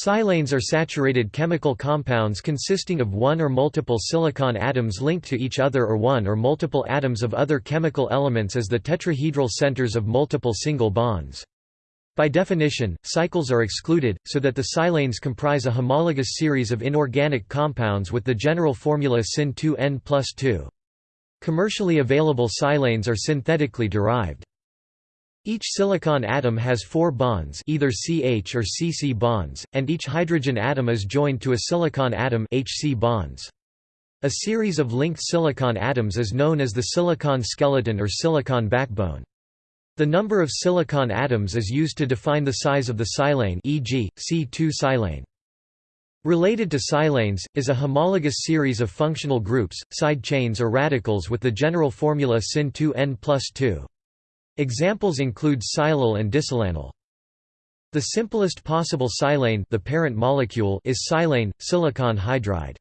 Silanes are saturated chemical compounds consisting of one or multiple silicon atoms linked to each other or one or multiple atoms of other chemical elements as the tetrahedral centers of multiple single bonds. By definition, cycles are excluded, so that the silanes comprise a homologous series of inorganic compounds with the general formula Sin2N plus 2. Commercially available silanes are synthetically derived. Each silicon atom has four bonds either CH or CC bonds, and each hydrogen atom is joined to a silicon atom HC bonds. A series of linked silicon atoms is known as the silicon skeleton or silicon backbone. The number of silicon atoms is used to define the size of the silane e.g., C2 silane. Related to silanes, is a homologous series of functional groups, side chains or radicals with the general formula Sin2N plus 2. Examples include silyl and disilanyl. The simplest possible silane the parent molecule is silane, silicon hydride.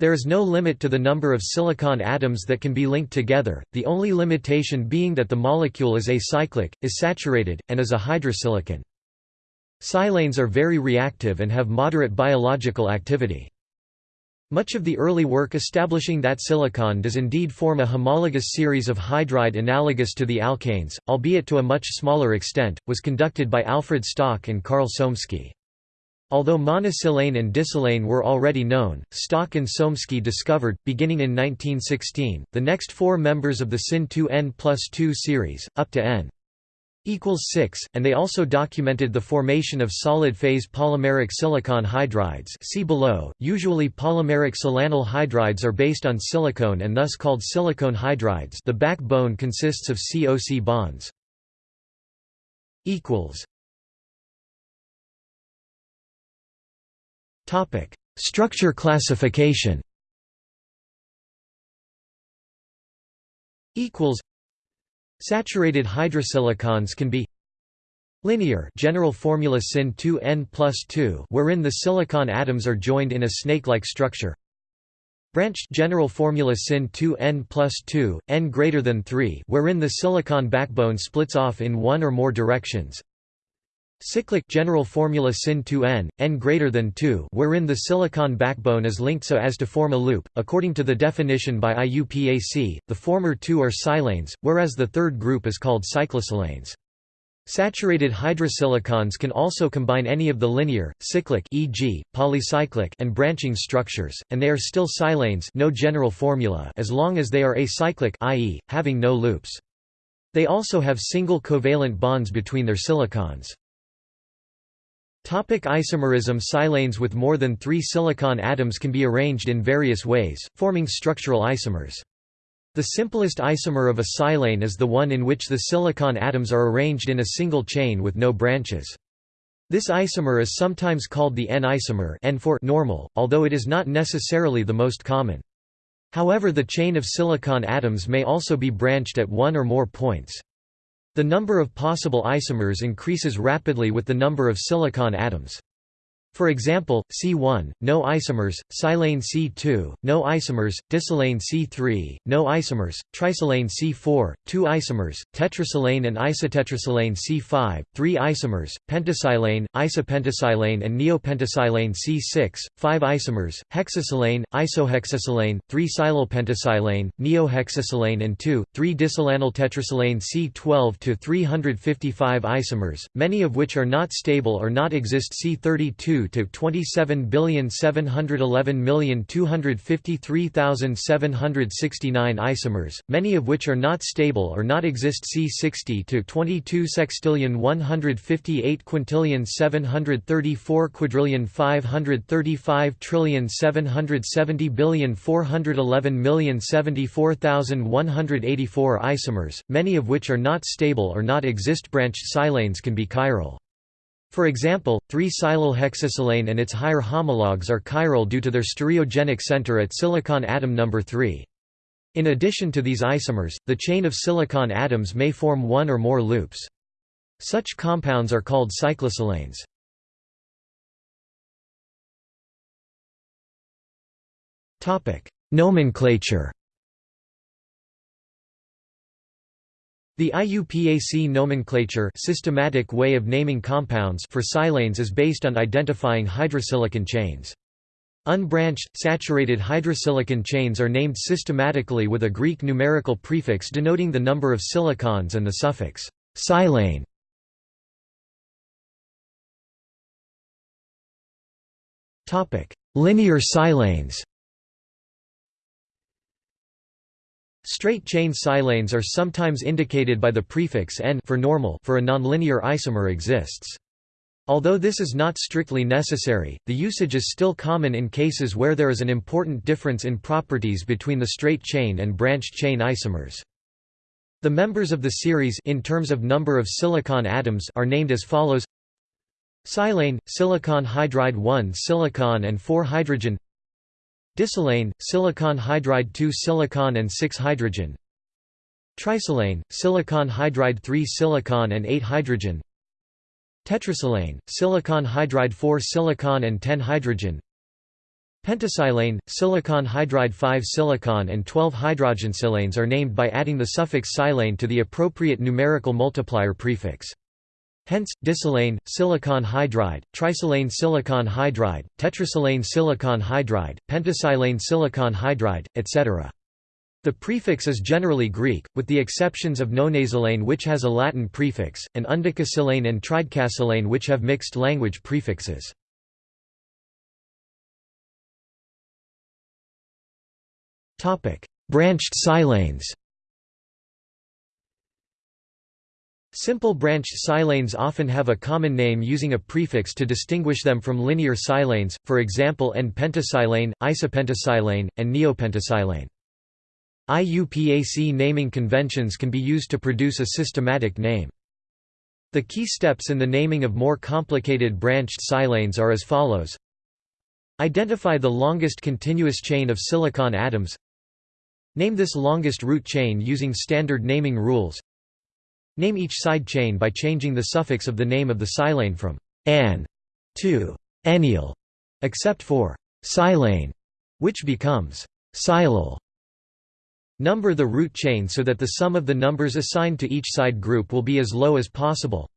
There is no limit to the number of silicon atoms that can be linked together, the only limitation being that the molecule is acyclic, is saturated, and is a hydrosilicon. Silanes are very reactive and have moderate biological activity. Much of the early work establishing that silicon does indeed form a homologous series of hydride analogous to the alkanes, albeit to a much smaller extent, was conducted by Alfred Stock and Karl Somieski. Although monosilane and disilane were already known, Stock and Somieski discovered, beginning in 1916, the next four members of the Sin2N plus 2 series, up to N equals 6, and they also documented the formation of solid-phase polymeric silicon hydrides. See below. .Usually polymeric silanyl hydrides are based on silicone and thus called silicone hydrides. The backbone consists of COC bonds. Structure classification Saturated hydrosilicons can be linear general formula sin 2n plus 2 wherein the silicon atoms are joined in a snake-like structure. Branched general formula sin 2n plus 2 n greater than 3 wherein the silicon backbone splits off in one or more directions Cyclic general formula sin 2n, n greater than 2 wherein the silicon backbone is linked so as to form a loop, according to the definition by IUPAC, the former two are silanes, whereas the third group is called cyclosilanes. Saturated hydrosilicons can also combine any of the linear, cyclic e.g., polycyclic and branching structures, and they are still silanes no general formula as long as they are acyclic i.e., having no loops. They also have single covalent bonds between their silicons. Topic isomerism Silanes with more than three silicon atoms can be arranged in various ways, forming structural isomers. The simplest isomer of a silane is the one in which the silicon atoms are arranged in a single chain with no branches. This isomer is sometimes called the N-isomer N for normal, although it is not necessarily the most common. However the chain of silicon atoms may also be branched at one or more points. The number of possible isomers increases rapidly with the number of silicon atoms. For example, C1, no isomers, silane C2, no isomers, disilane C3, no isomers, trisilane C4, two isomers, tetrasilane and isotetrasilane C5, three isomers, pentasilane, isopentasilane and neopentasilane C6, five isomers, hexasilane, isohexasilane, three silylpentasilane, neohexasilane and two, three disilanyl tetrasilane C12 to 355 isomers, many of which are not stable or not exist C32 to 27,711,253,769 isomers, many of which are not stable or not exist C60 to 22 sextillion 158 quintillion 734 quadrillion 535 trillion 770 billion 411 million 74,184 isomers, many of which are not stable or not exist. Branched silanes can be chiral. For example, 3-silyl-hexasilane and its higher homologs are chiral due to their stereogenic center at silicon atom number 3. In addition to these isomers, the chain of silicon atoms may form one or more loops. Such compounds are called cyclosilanes. Nomenclature The IUPAC nomenclature systematic way of naming compounds for silanes is based on identifying hydrosilicon chains. Unbranched, saturated hydrosilicon chains are named systematically with a Greek numerical prefix denoting the number of silicons and the suffix silane. Linear silanes Straight-chain silanes are sometimes indicated by the prefix n for normal for a nonlinear isomer exists. Although this is not strictly necessary, the usage is still common in cases where there is an important difference in properties between the straight chain and branched chain isomers. The members of the series in terms of number of silicon atoms are named as follows Silane, silicon hydride 1 silicon and 4 hydrogen Disilane, silicon hydride 2 silicon and 6 hydrogen. Trisilane, silicon hydride 3 silicon and 8 hydrogen. Tetrasilane, silicon hydride 4 silicon and 10 hydrogen. Pentasilane, silicon hydride 5 silicon and 12 hydrogensilanes are named by adding the suffix silane to the appropriate numerical multiplier prefix. Hence, disilane, silicon hydride, trisilane silicon hydride, tetrasilane silicon hydride, pentasilane silicon hydride, etc. The prefix is generally Greek, with the exceptions of nonasilane which has a Latin prefix, and undecasilane and tridecasilane which have mixed language prefixes. Branched silanes Simple branched silanes often have a common name using a prefix to distinguish them from linear silanes, for example N-pentasilane, isopentasilane, and neopentasilane. IUPAC naming conventions can be used to produce a systematic name. The key steps in the naming of more complicated branched silanes are as follows. Identify the longest continuous chain of silicon atoms Name this longest root chain using standard naming rules Name each side chain by changing the suffix of the name of the silane from an to ennial, except for silane, which becomes silyl. Number the root chain so that the sum of the numbers assigned to each side group will be as low as possible.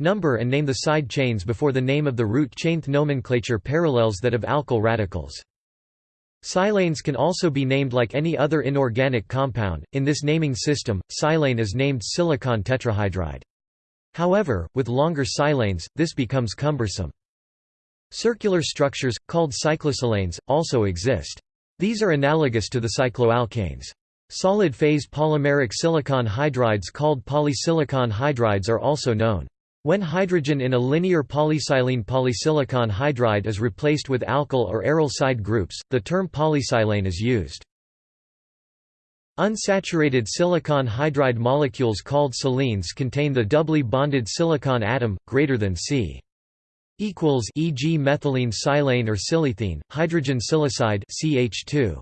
Number and name the side chains before the name of the root chainth nomenclature parallels that of alkyl radicals. Silanes can also be named like any other inorganic compound. In this naming system, silane is named silicon tetrahydride. However, with longer silanes, this becomes cumbersome. Circular structures, called cyclosilanes, also exist. These are analogous to the cycloalkanes. Solid-phase polymeric silicon hydrides called polysilicon hydrides are also known. When hydrogen in a linear polysilene polysilicon hydride is replaced with alkyl or aryl side groups, the term polysilane is used. Unsaturated silicon hydride molecules called silenes contain the doubly bonded silicon atom, greater than C equals e.g. methylene silane or silethene, hydrogen silicide CH2.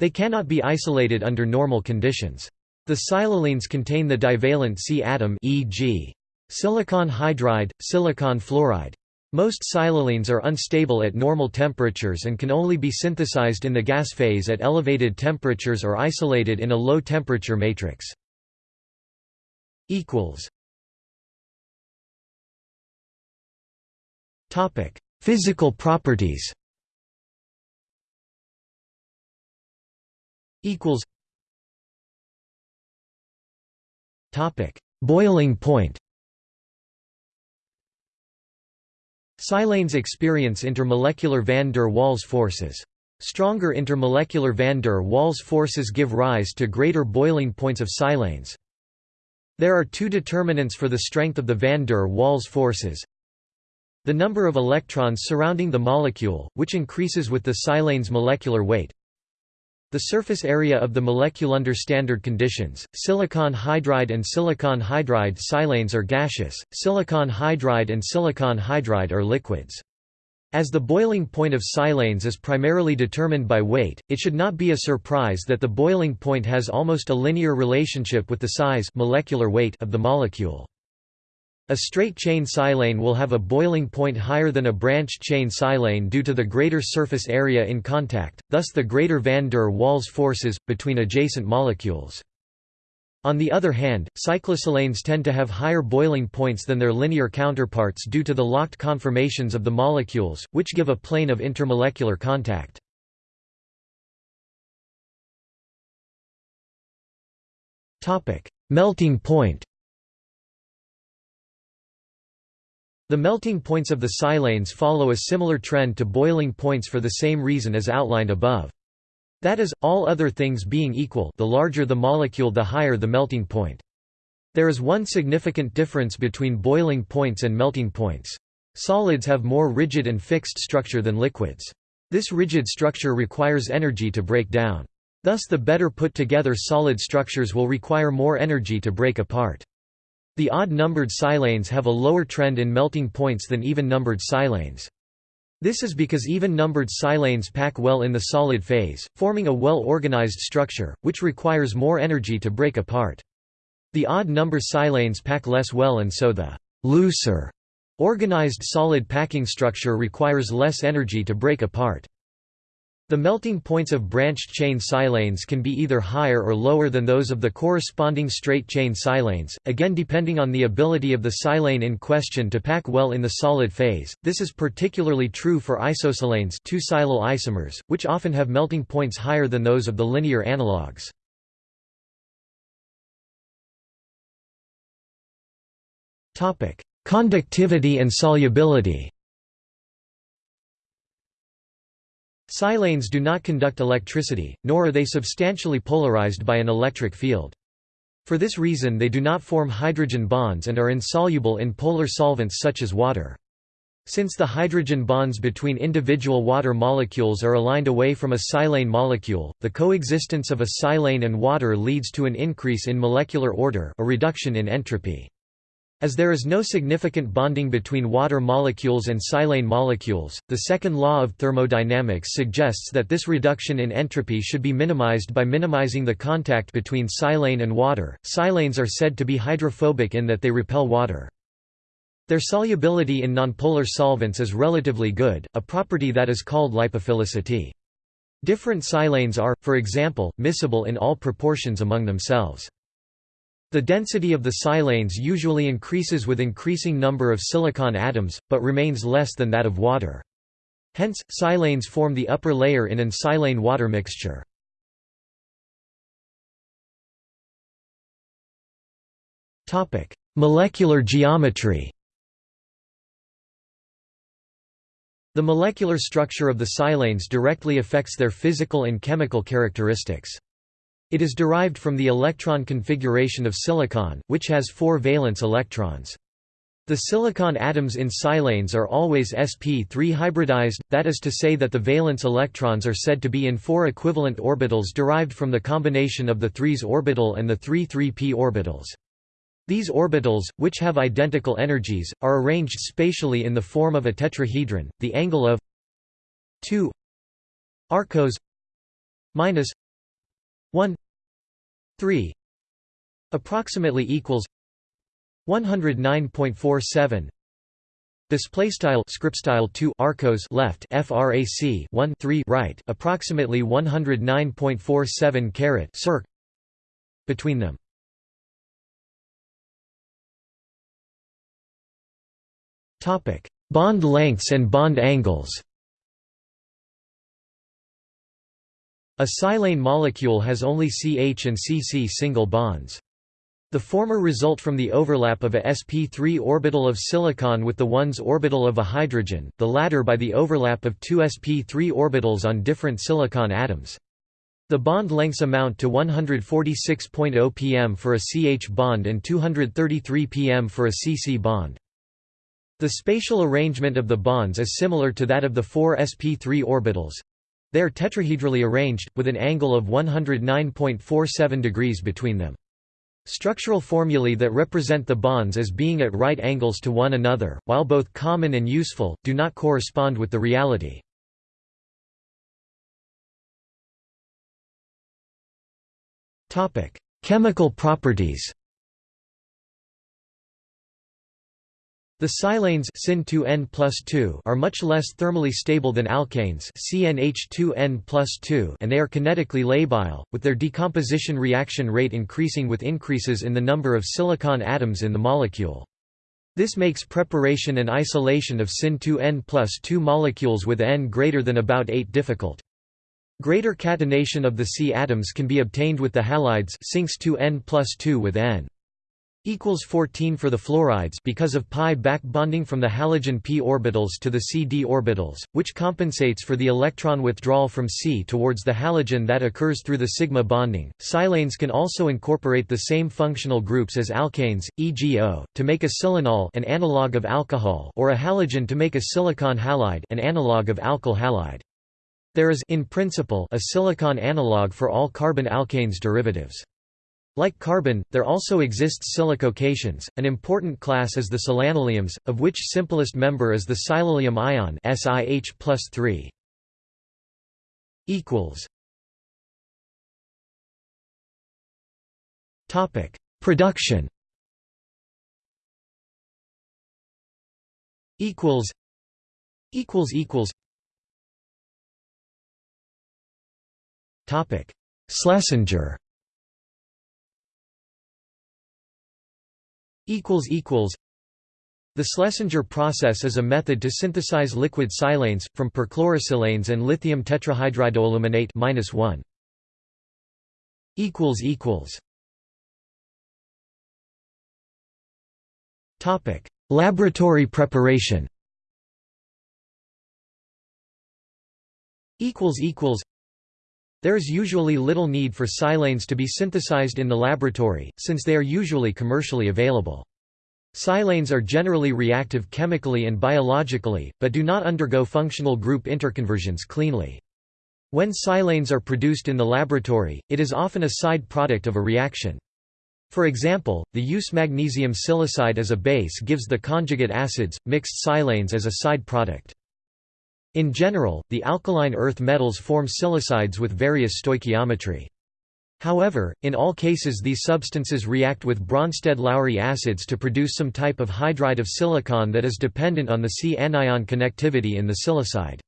They cannot be isolated under normal conditions. The silylenes contain the divalent C atom e.g. Silicon hydride, silicon fluoride. Most silylenes are unstable at normal temperatures and can only be synthesized in the gas phase at elevated temperatures or isolated in a low-temperature matrix. Physical properties. Boiling point Silanes experience intermolecular van der Waals forces. Stronger intermolecular van der Waals forces give rise to greater boiling points of silanes. There are two determinants for the strength of the van der Waals forces. The number of electrons surrounding the molecule, which increases with the silane's molecular weight, the surface area of the molecule under standard conditions, silicon hydride and silicon hydride silanes are gaseous, silicon hydride and silicon hydride are liquids. As the boiling point of silanes is primarily determined by weight, it should not be a surprise that the boiling point has almost a linear relationship with the size molecular weight of the molecule. A straight-chain silane will have a boiling point higher than a branched-chain silane due to the greater surface area in contact, thus the greater van der Waals forces, between adjacent molecules. On the other hand, cyclosilanes tend to have higher boiling points than their linear counterparts due to the locked conformations of the molecules, which give a plane of intermolecular contact. Melting point The melting points of the silanes follow a similar trend to boiling points for the same reason as outlined above. That is, all other things being equal the larger the molecule the higher the melting point. There is one significant difference between boiling points and melting points. Solids have more rigid and fixed structure than liquids. This rigid structure requires energy to break down. Thus the better put together solid structures will require more energy to break apart. The odd-numbered silanes have a lower trend in melting points than even-numbered silanes. This is because even-numbered silanes pack well in the solid phase, forming a well-organized structure, which requires more energy to break apart. The odd-number silanes pack less well and so the «looser» organized solid packing structure requires less energy to break apart. The melting points of branched chain silanes can be either higher or lower than those of the corresponding straight chain silanes, again depending on the ability of the silane in question to pack well in the solid phase. This is particularly true for isosilanes, two silyl isomers, which often have melting points higher than those of the linear analogues. Topic: Conductivity and solubility. Silanes do not conduct electricity, nor are they substantially polarized by an electric field. For this reason they do not form hydrogen bonds and are insoluble in polar solvents such as water. Since the hydrogen bonds between individual water molecules are aligned away from a silane molecule, the coexistence of a silane and water leads to an increase in molecular order a reduction in entropy. As there is no significant bonding between water molecules and silane molecules, the second law of thermodynamics suggests that this reduction in entropy should be minimized by minimizing the contact between silane and water. Silanes are said to be hydrophobic in that they repel water. Their solubility in nonpolar solvents is relatively good, a property that is called lipophilicity. Different silanes are, for example, miscible in all proportions among themselves. The density of the silanes usually increases with increasing number of silicon atoms, but remains less than that of water. Hence, silanes form the upper layer in an silane-water mixture. Molecular geometry The molecular structure of the silanes directly affects their physical and chemical characteristics. It is derived from the electron configuration of silicon, which has four valence electrons. The silicon atoms in silanes are always sp3 hybridized, that is to say that the valence electrons are said to be in four equivalent orbitals derived from the combination of the 3s orbital and the 3-3p orbitals. These orbitals, which have identical energies, are arranged spatially in the form of a tetrahedron, the angle of 2 arccos minus 1 3 approximately equals 109.47 Display style script style 2 arcos left frac 1 3 right approximately 109.47 caret circ between them. Topic bond lengths and bond angles A silane molecule has only CH and CC single bonds. The former result from the overlap of a sp3 orbital of silicon with the 1s orbital of a hydrogen, the latter by the overlap of two sp3 orbitals on different silicon atoms. The bond lengths amount to 146.0 pm for a CH bond and 233 pm for a CC bond. The spatial arrangement of the bonds is similar to that of the four sp3 orbitals, they are tetrahedrally arranged, with an angle of 109.47 degrees between them. Structural formulae that represent the bonds as being at right angles to one another, while both common and useful, do not correspond with the reality. Chemical properties The silanes SIN2N are much less thermally stable than alkanes CnH2N and they are kinetically labile, with their decomposition reaction rate increasing with increases in the number of silicon atoms in the molecule. This makes preparation and isolation of SIN2N 2 molecules with N greater than about 8 difficult. Greater catenation of the C atoms can be obtained with the halides SINX2N 2 with N equals 14 for the fluorides because of pi back bonding from the halogen p orbitals to the C-D orbitals, which compensates for the electron withdrawal from C towards the halogen that occurs through the sigma bonding. Silanes can also incorporate the same functional groups as alkanes, e.g. O, to make a silanol, an analog of alcohol, or a halogen to make a silicon halide, an analog of alkyl halide. There is in principle a silicon analog for all carbon alkanes derivatives. Like carbon, there also exists silicocations. An important class is the silanoliums, of which simplest member is the silylium ion SiH plus 3. Equals. Topic: Production. Equals. Equals equals. Topic: Schlesinger. The Schlesinger process is a method to synthesize liquid silanes, from perchlorosilanes and lithium tetrahydridoaluminate -1. Topic: Laboratory preparation. Equals equals. There is usually little need for silanes to be synthesized in the laboratory, since they are usually commercially available. Silanes are generally reactive chemically and biologically, but do not undergo functional group interconversions cleanly. When silanes are produced in the laboratory, it is often a side product of a reaction. For example, the use magnesium silicide as a base gives the conjugate acids, mixed silanes as a side product. In general, the alkaline earth metals form silicides with various stoichiometry. However, in all cases these substances react with Bronsted-Lowry acids to produce some type of hydride of silicon that is dependent on the C-anion connectivity in the silicide.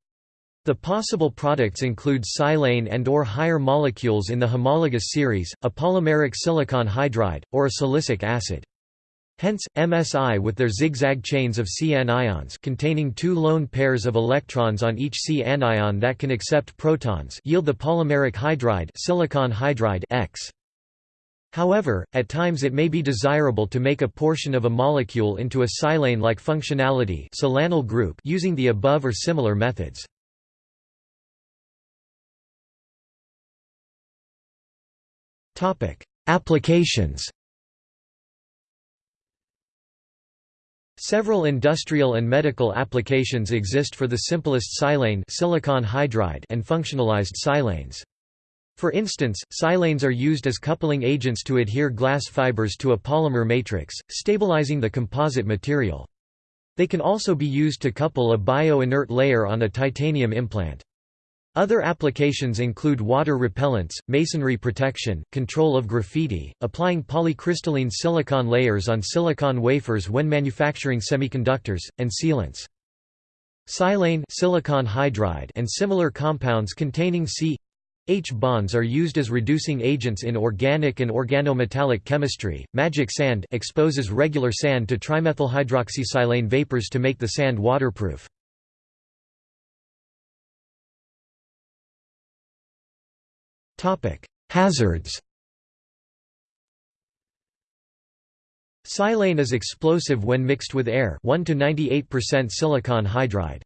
The possible products include silane and or higher molecules in the homologous series, a polymeric silicon hydride, or a silicic acid. Hence, MSI with their zigzag chains of C anions containing two lone pairs of electrons on each C anion that can accept protons yield the polymeric hydride silicon hydride X. However, at times it may be desirable to make a portion of a molecule into a silane-like functionality silanyl group using the above or similar methods. Applications Several industrial and medical applications exist for the simplest silane silicon hydride and functionalized silanes. For instance, silanes are used as coupling agents to adhere glass fibers to a polymer matrix, stabilizing the composite material. They can also be used to couple a bio-inert layer on a titanium implant. Other applications include water repellents, masonry protection, control of graffiti, applying polycrystalline silicon layers on silicon wafers when manufacturing semiconductors, and sealants. Silane silicon hydride and similar compounds containing C H bonds are used as reducing agents in organic and organometallic chemistry. Magic sand exposes regular sand to trimethylhydroxysilane vapors to make the sand waterproof. Hazards. Silane is explosive when mixed with air 1 to 98% silicon hydride.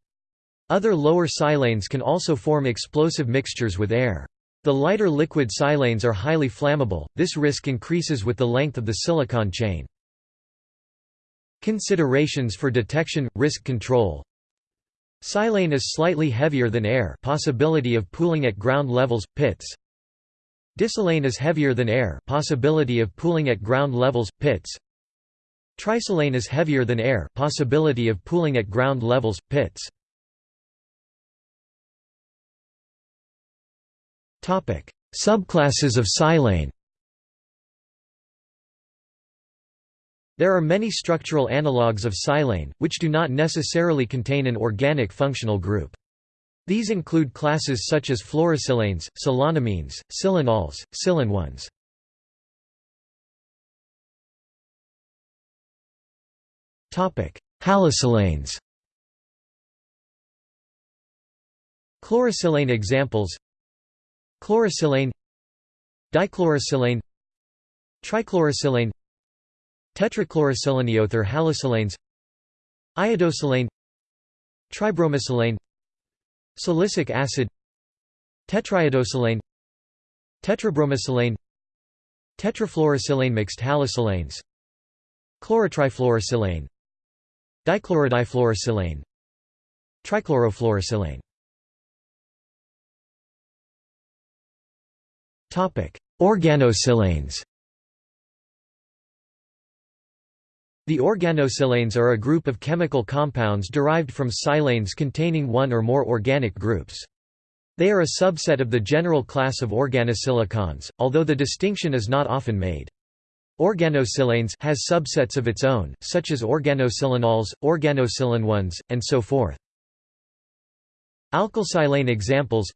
Other lower silanes can also form explosive mixtures with air. The lighter liquid silanes are highly flammable, this risk increases with the length of the silicon chain. Considerations for detection – risk control Silane is slightly heavier than air possibility of pooling at ground levels, pits Disilane is heavier than air possibility of pooling at ground levels, pits. Trisilane is heavier than air possibility of pooling at ground levels, pits. Subclasses of silane There are many structural analogues of silane, which do not necessarily contain an organic functional group. These include classes such as fluorosilanes, silanamines, silanols, silanones. Halosilanes Chlorosilane examples Chlorosilane Dichlorosilane Trichlorosilane Tetrachlorosilaneother halosilanes Iodosilane Tribromosilane Silicic acid Tetraiodosilane Tetrabromosilane Tetrafluorosilane mixed halosilanes Chlorotrifluorosilane Dichlorodifluorosilane Trichlorofluorosilane. Organosilanes The organosilanes are a group of chemical compounds derived from silanes containing one or more organic groups. They are a subset of the general class of organosilicons, although the distinction is not often made. Organosilanes has subsets of its own, such as organosilanols, organosilanones, and so forth. Alkylsilane examples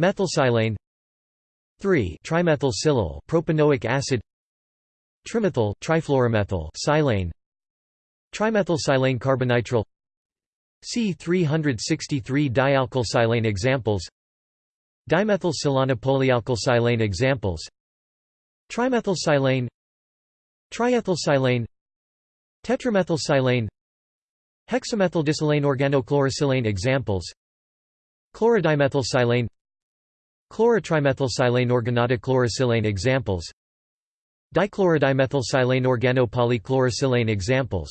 Methylsilane 3 trimethylsilyl propanoic acid trimethyl trifluoromethyl silane. Trimethylsilane carbonitrile. C363 dialkylsilane examples. Dimethylsilanopolyalkylsilane examples. Trimethylsilane Triethylsilane Tetramethylsilane Hexamethyldisilane organochlorosilane examples. Chlorodimethylsilane Chlorotrimethylsilane organodichlorosilane examples Dichlorodimethylsilane organopolychlorosilane examples.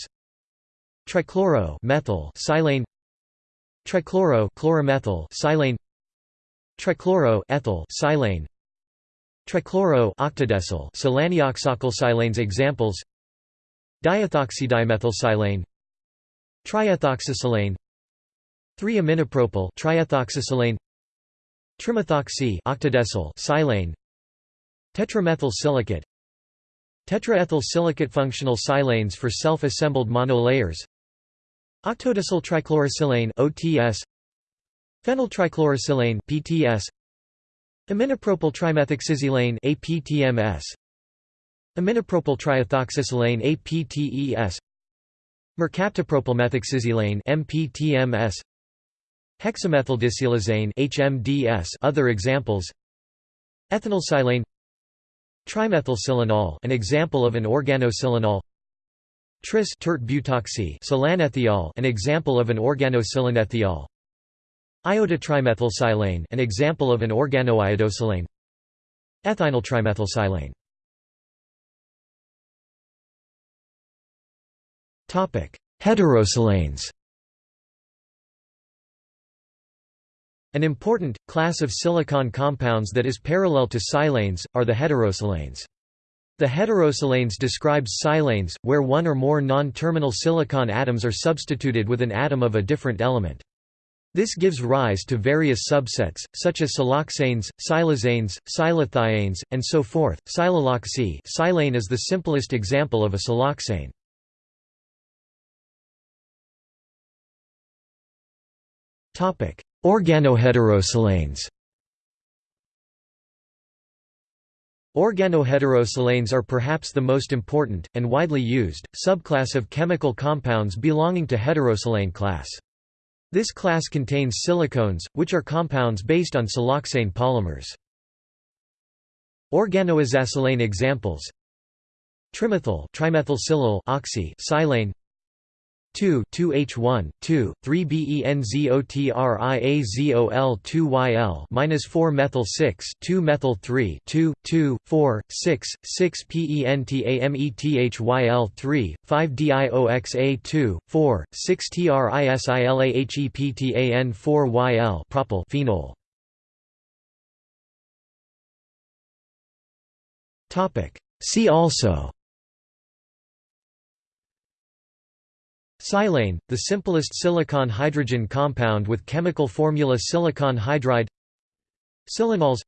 Trichloro methyl silane. Trichloro chloromethyl silane. Trichloro ethyl silane. Trichloro octadecyl silaneoxalkylsilanes examples. Diethoxydimethylsilane. Triethoxysilane. 3-aminopropyl triethoxysilane. Trimethoxy octadecyl silane. Tetramethyl silicate Tetraethyl silicate functional silanes for self-assembled monolayers Octadecyl trichlorosilane OTS Phenyltrichlorosilane PTS Aminopropyl trimethoxysilane APTMS Aminopropyl APTES Mercaptopropylmethoxysilane MPTMS Hexamethyldisilazane HMDS other examples Ethanolsilane Trimethylsilanol an example of an organosilanol Tris butoxy silanethiol an example of an organosilanethiol Iodotrimethylsilane an example of an organoiodosilane Ethynyltrimethylsilane Topic Heterosilanes An important, class of silicon compounds that is parallel to silanes, are the heterosilanes. The heterosilanes describes silanes, where one or more non-terminal silicon atoms are substituted with an atom of a different element. This gives rise to various subsets, such as siloxanes, silazanes, silothiones, and so forth. Silaloxy silane is the simplest example of a siloxane. Topic: Organoheterosilanes Organoheterosilanes are perhaps the most important, and widely used, subclass of chemical compounds belonging to heterosilane class. This class contains silicones, which are compounds based on siloxane polymers. Organoazacylane examples Trimethyl oxy silane 2 2H1 2 3BENZOTRIAZOL 2YL minus 4 methyl 6 2 methyl 3 2 2 4 6 6 PENTAMETHYL 3 5 DIOXA 2 4 6 TRISILAHEPTAN 4 YL propyl phenol. Topic. See also Silane, the simplest silicon-hydrogen compound with chemical formula silicon hydride. Silanols.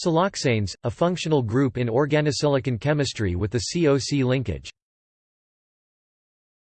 Siloxanes, a functional group in organosilicon chemistry with the COC linkage